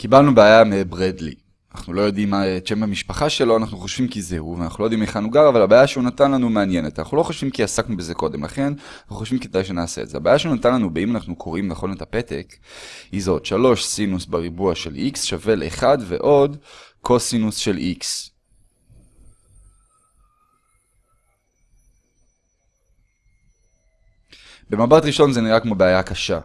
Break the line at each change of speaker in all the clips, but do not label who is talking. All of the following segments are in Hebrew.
קיבלנו בעיה מברדלי. אנחנו לא יודעים מה את שם המשפחה שלו, אנחנו חושבים כי זה הוא, ואנחנו לא יודעים היכן הוא גר, אבל הבעיה שהוא נתן לנו מעניינת. אנחנו לא חושבים כי עסקנו בזה קודם לכן, אנחנו חושבים כדאי שנעשה את זה. הבעיה שהוא נתן לנו, באם אנחנו קוראים נכון את הפתק, היא זאת 3 סינוס בריבוע של x שווה ל-1 ועוד קוסינוס של x. במבט ראשון זה נראה כמו בעיה קשה.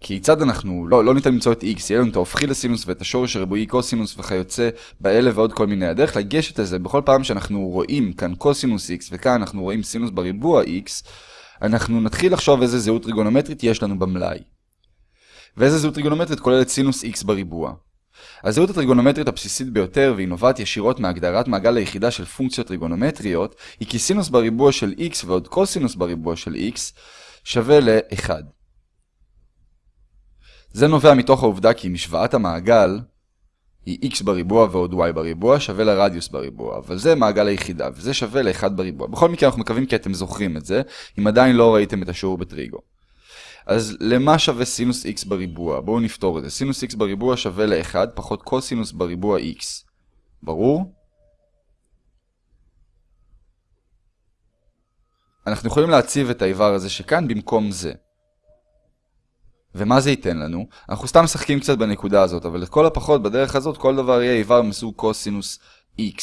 כיצד אנחנו, לא, לא ניתן למצוא את x, יהיה לנו את ההופכי לסינוס ואת השורש הריבועי קוסינוס וכיוצא באלה ועוד כל מיני. הדרך לגשת לזה, בכל פעם שאנחנו רואים כאן קוסינוס x וכאן אנחנו רואים סינוס בריבוע x, אנחנו נתחיל לחשוב איזה זהות טריגונומטרית יש לנו במלאי. ואיזה זהות טריגונומטרית כוללת סינוס x בריבוע. הזהות הטריגונומטרית הבסיסית ביותר, והיא נובעת ישירות מהגדרת מעגל היחידה של פונקציות טריגונומטריות, היא כי סינוס בריבוע של x ועוד קוסינוס בריבוע של x שווה ל-1. זה נובע מתוך העובדה כי משוואת המעגל היא x בריבוע ועוד y בריבוע שווה לרדיוס בריבוע, אבל זה מעגל היחידה, וזה שווה ל-1 בריבוע. בכל מקרה אנחנו מקווים כי אתם זוכרים את זה, אם עדיין לא ראיתם את השיעור בטריגו. אז למה שווה סינוס x בריבוע? בואו נפתור את זה. סינוס x בריבוע שווה ל-1 פחות קוסינוס בריבוע x. ברור? אנחנו יכולים להציב את האיבר הזה שכאן במקום זה. ומה זה ייתן לנו? אנחנו סתם משחקים קצת בנקודה הזאת, אבל לכל הפחות בדרך הזאת כל דבר יהיה איבר מסוג קוסינוס x.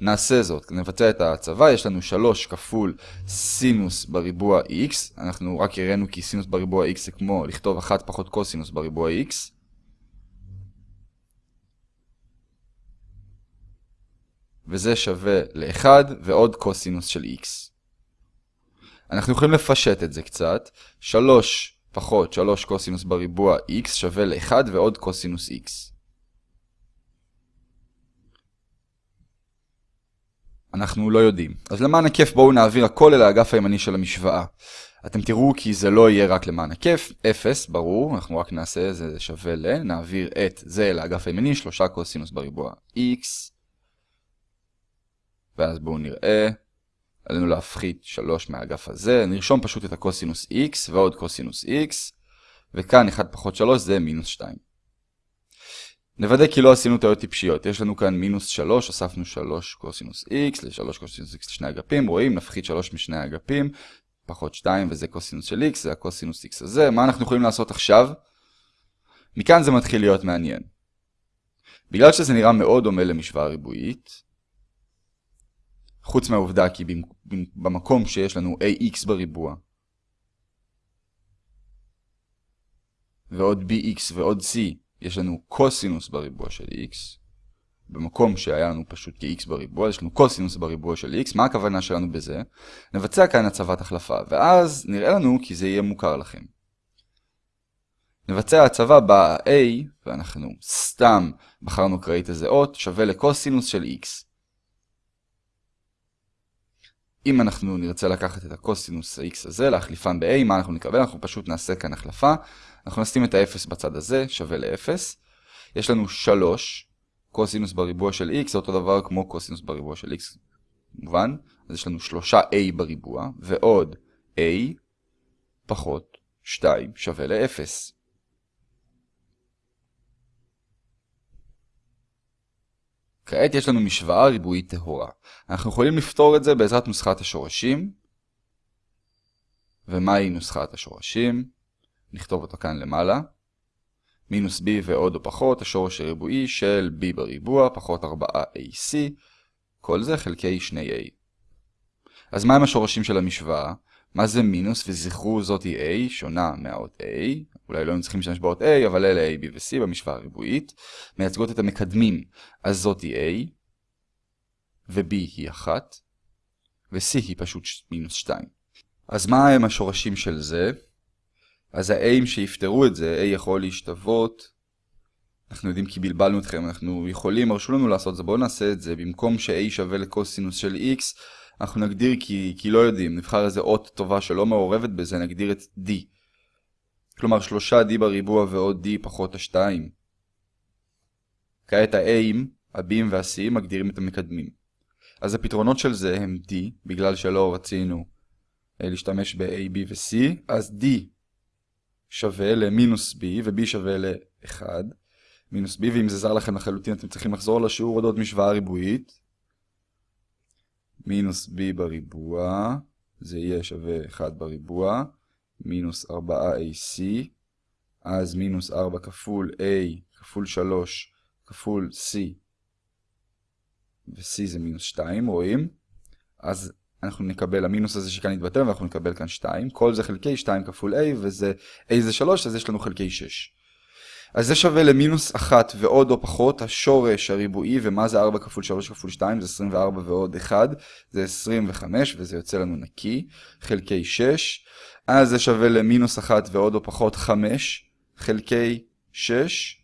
נעשה זאת, נבצע את ההצבה, יש לנו 3 כפול סינוס בריבוע x, אנחנו רק הראינו כי סינוס בריבוע x זה כמו לכתוב 1 פחות קוסינוס בריבוע x. וזה שווה ל-1 ועוד קוסינוס של x. אנחנו יכולים לפשט את זה קצת, 3 פחות 3 קוסינוס בריבוע x שווה ל-1 ועוד קוסינוס x. אנחנו לא יודעים. אז למען הכיף בואו נעביר הכל אל האגף הימני של המשוואה. אתם תראו כי זה לא יהיה רק למען הכיף, 0, ברור, אנחנו רק נעשה זה שווה ל, נעביר את זה אל האגף הימני, 3 קוסינוס בריבוע x, ואז בואו נראה, עלינו להפחית 3 מהאגף הזה, נרשום פשוט את הקוסינוס x ועוד קוסינוס x, וכאן 1 פחות 3 זה מינוס 2. נוודא כי לא עשינו טעויות טיפשיות, יש לנו כאן מינוס 3, הוספנו 3 קוסינוס x ל-3 קוסינוס x לשני אגפים, רואים, נפחית 3 משני האגפים, פחות 2 וזה קוסינוס של x, זה הקוסינוס x הזה, מה אנחנו יכולים לעשות עכשיו? מכאן זה מתחיל להיות מעניין. בגלל שזה נראה מאוד דומה למשוואה ריבועית, חוץ מהעובדה כי במקום שיש לנו ax בריבוע ועוד bx ועוד c יש לנו קוסינוס בריבוע של x במקום שהיה לנו פשוט כx בריבוע, יש לנו קוסינוס בריבוע של x, מה הכוונה שלנו בזה? נבצע כאן הצבת החלפה, ואז נראה לנו כי זה יהיה מוכר לכם. נבצע הצבה ב-a, ואנחנו סתם בחרנו קראית איזה אות, שווה לקוסינוס של x. אם אנחנו נרצה לקחת את הקוסינוס ה-x הזה, להחליפן ב-a, מה אנחנו נקבל? אנחנו פשוט נעשה כאן החלפה. אנחנו נשים את ה-0 בצד הזה, שווה ל-0. יש לנו 3 קוסינוס בריבוע של x, זה אותו דבר כמו קוסינוס בריבוע של x, מובן? אז יש לנו 3a בריבוע, ועוד a פחות 2 שווה ל-0. כעת יש לנו משוואה ריבועית טהורה. אנחנו יכולים לפתור את זה בעזרת נוסחת השורשים. ומהי נוסחת השורשים? נכתוב אותה כאן למעלה. מינוס b ועוד או פחות, השורש הריבועי של b בריבוע פחות 4ac, כל זה חלקי 2a. אז מהם השורשים של המשוואה? מה זה מינוס? וזכרו זאתי a שונה מהאות a, אולי לא היינו צריכים להשתמש באות a, אבל אלה a, b ו-c במשוואה הריבועית, מייצגות את המקדמים, אז זאתי a, ו-b היא 1, ו-c היא פשוט מינוס 2. אז מה הם השורשים של זה? אז ה-A'ים שיפתרו את זה, A יכול להשתוות, אנחנו יודעים כי בלבלנו אתכם, אנחנו יכולים, הרשו לנו לעשות זה, בואו נעשה את זה, במקום ש-A שווה לקוסינוס של X, אנחנו נגדיר כי, כי לא יודעים, נבחר איזה אות טובה שלא מעורבת בזה, נגדיר את D. כלומר 3D בריבוע ועוד D פחות ה-2. כעת ה-A'ים, ה-B'ים וה-C'ים מגדירים את המקדמים. אז הפתרונות של זה הם D, בגלל שלא רצינו אה, להשתמש ב-A, B ו-C, אז D שווה למינוס b ו-b שווה ל-1, מינוס b, ואם זה זר לכם לחלוטין אתם צריכים לחזור לשיעור אודות משוואה ריבועית. מינוס b בריבוע, זה יהיה שווה 1 בריבוע, מינוס 4ac, אז מינוס 4 כפול a כפול 3 כפול c, ו-c זה מינוס 2, רואים? אז אנחנו נקבל, המינוס הזה שכאן יתבטל, ואנחנו נקבל כאן 2. כל זה חלקי 2 כפול a, וזה a זה 3, אז יש לנו חלקי 6. אז זה שווה למינוס 1 ועוד או פחות השורש הריבועי, ומה זה 4 כפול 3 כפול 2? זה 24 ועוד 1, זה 25, וזה יוצא לנו נקי, חלקי 6. אז זה שווה למינוס 1 ועוד או פחות 5, חלקי 6.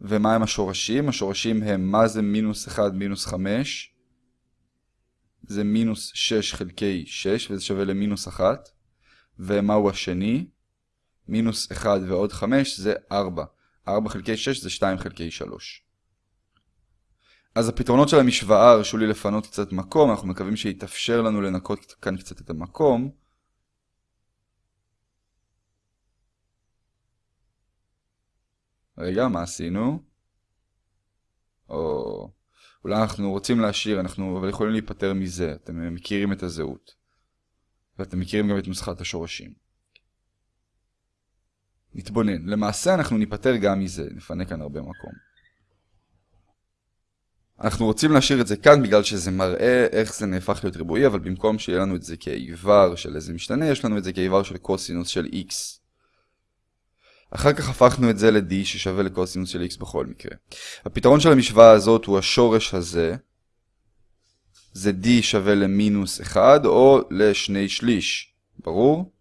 ומה הם השורשים? השורשים הם מה זה מינוס 1 מינוס 5? זה מינוס 6 חלקי 6, וזה שווה למינוס 1. ומהו השני? מינוס 1 ועוד 5 זה 4. 4 חלקי 6 זה 2 חלקי 3. אז הפתרונות של המשוואה הרשו לי לפנות קצת מקום, אנחנו מקווים שיתאפשר לנו לנקות כאן קצת את המקום. רגע, מה עשינו? או... אולי אנחנו רוצים להשאיר, אנחנו אבל יכולים להיפטר מזה, אתם מכירים את הזהות. ואתם מכירים גם את נוסחת השורשים. נתבונן. למעשה אנחנו ניפטר גם מזה, נפנה כאן הרבה מקום. אנחנו רוצים להשאיר את זה כאן בגלל שזה מראה איך זה נהפך להיות ריבועי, אבל במקום שיהיה לנו את זה כאיבר של איזה משתנה, יש לנו את זה כאיבר של קוסינוס של x. אחר כך הפכנו את זה ל-d ששווה לקוסינוס של x בכל מקרה. הפתרון של המשוואה הזאת הוא השורש הזה. זה d שווה למינוס 1 או לשני שליש. ברור?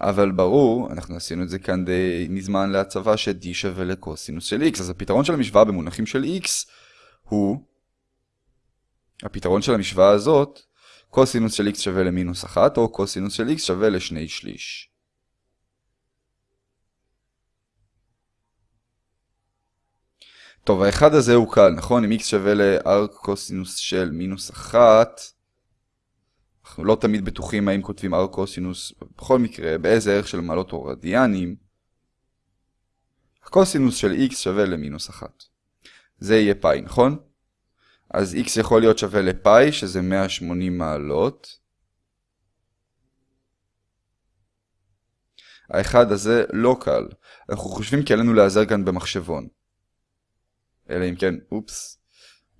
אבל ברור, אנחנו עשינו את זה כאן די מזמן להצבה ש-d שווה לקוסינוס של x. אז הפתרון של המשוואה במונחים של x הוא, הפתרון של המשוואה הזאת, קוסינוס של x שווה למינוס 1 או קוסינוס של x שווה לשני שליש. טוב, האחד הזה הוא קל, נכון? אם x שווה לארק קוסינוס של מינוס 1, אנחנו לא תמיד בטוחים האם כותבים ארק קוסינוס, בכל מקרה, באיזה ערך של מעלות או רדיאנים, הקוסינוס של x שווה למינוס 1. זה יהיה פאי, נכון? אז x יכול להיות שווה לפאי, שזה 180 מעלות. האחד הזה לא קל. אנחנו חושבים כי עלינו להיעזר כאן במחשבון. אלא אם כן, אופס,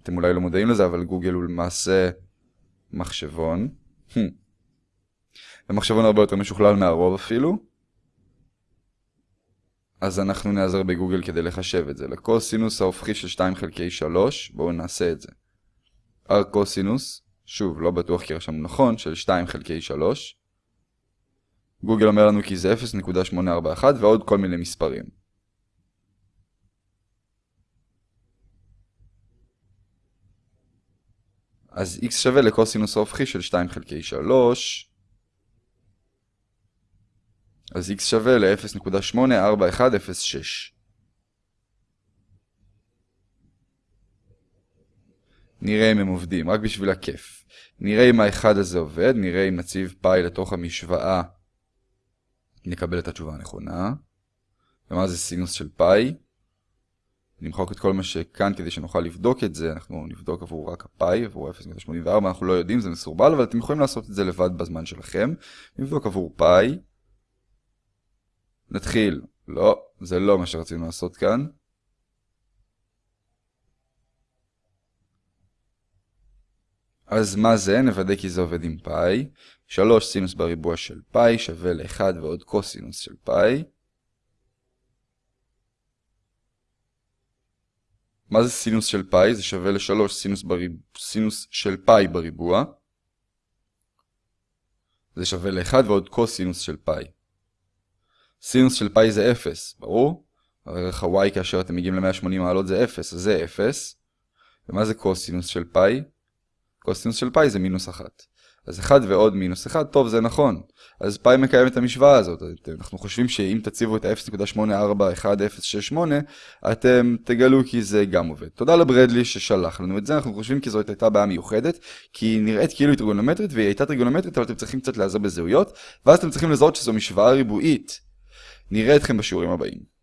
אתם אולי לא מודעים לזה, אבל גוגל הוא למעשה מחשבון. ומחשבון הרבה יותר משוכלל מהרוב אפילו. אז אנחנו נעזר בגוגל כדי לחשב את זה. לקוסינוס ההופכי של 2 חלקי 3, בואו נעשה את זה. ארקוסינוס, שוב, לא בטוח כי רשמנו נכון, של 2 חלקי 3. גוגל אומר לנו כי זה 0.841 ועוד כל מיני מספרים. אז x שווה לקוסינוס ההופכי של 2 חלקי 3. אז x שווה ל-0.84106. נראה אם הם עובדים, רק בשביל הכיף. נראה אם האחד הזה עובד, נראה אם נציב פאי לתוך המשוואה. נקבל את התשובה הנכונה. ומה זה סינוס של פאי? נמחוק את כל מה שכאן כדי שנוכל לבדוק את זה, אנחנו נבדוק עבור רק הפאי, עבור 0.84, אנחנו לא יודעים, זה מסורבל, אבל אתם יכולים לעשות את זה לבד בזמן שלכם. נבדוק עבור פאי. נתחיל. לא, זה לא מה שרצינו לעשות כאן. אז מה זה? נוודא כי זה עובד עם פאי. 3 סינוס בריבוע של פאי שווה ל-1 ועוד קוסינוס של פאי. מה זה סינוס של פאי? זה שווה ל-3 סינוס, בריב... סינוס של פאי בריבוע. זה שווה ל-1 ועוד קוסינוס של פאי. סינוס של פאי זה 0, ברור? ערך ה-y כאשר אתם מגיעים ל-180 מעלות זה 0, אז זה 0. ומה זה קוסינוס של פאי? קוסינוס של פאי זה מינוס 1. אז 1 ועוד מינוס 1, טוב זה נכון. אז פאי מקיים את המשוואה הזאת. אנחנו חושבים שאם תציבו את ה-0.84168, אתם תגלו כי זה גם עובד. תודה לברדלי ששלח לנו את זה, אנחנו חושבים כי זאת הייתה בעיה מיוחדת, כי היא נראית כאילו היא טריגונומטרית, והיא הייתה טריגונומטרית, אבל אתם צריכים קצת לעזור בזהויות, ואז אתם צריכים לזהות שזו משוואה ריבועית. נראה אתכם בשיעורים הבאים.